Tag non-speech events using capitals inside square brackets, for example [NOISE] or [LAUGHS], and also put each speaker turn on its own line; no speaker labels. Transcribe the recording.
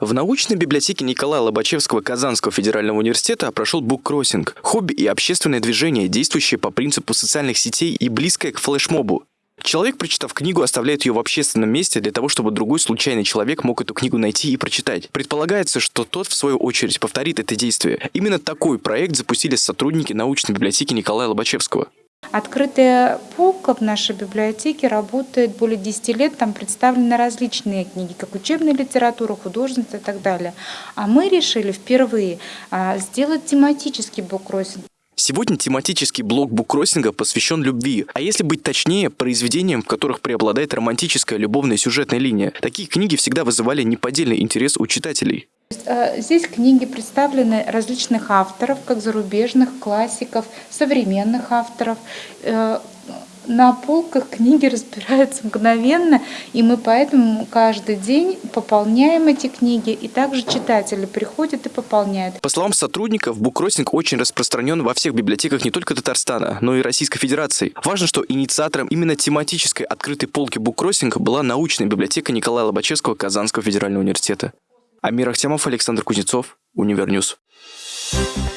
В научной библиотеке Николая Лобачевского Казанского федерального университета прошел буккроссинг – хобби и общественное движение, действующее по принципу социальных сетей и близкое к флешмобу. Человек, прочитав книгу, оставляет ее в общественном месте для того, чтобы другой случайный человек мог эту книгу найти и прочитать. Предполагается, что тот, в свою очередь, повторит это действие. Именно такой проект запустили сотрудники научной библиотеки Николая Лобачевского.
Открытая полка в нашей библиотеке работает более 10 лет, там представлены различные книги, как учебная литература, художественная и так далее. А мы решили впервые а, сделать тематический буккроссинг.
Сегодня тематический блок буккроссинга посвящен любви, а если быть точнее, произведениям, в которых преобладает романтическая любовная сюжетная линия. Такие книги всегда вызывали неподдельный интерес у читателей.
Э, здесь книги представлены различных авторов, как зарубежных, классиков, современных авторов. Э, на полках книги [LAUGHS] разбираются мгновенно, и мы поэтому каждый день пополняем эти книги, и также читатели приходят и пополняют.
По словам сотрудников, буккроссинг очень распространен во всех библиотеках не только Татарстана, но и Российской Федерации. Важно, что инициатором именно тематической открытой полки буккроссинг была научная библиотека Николая Лобачевского Казанского федерального университета. Амир Ахтямов, Александр Кузнецов, Универньюз. Thank you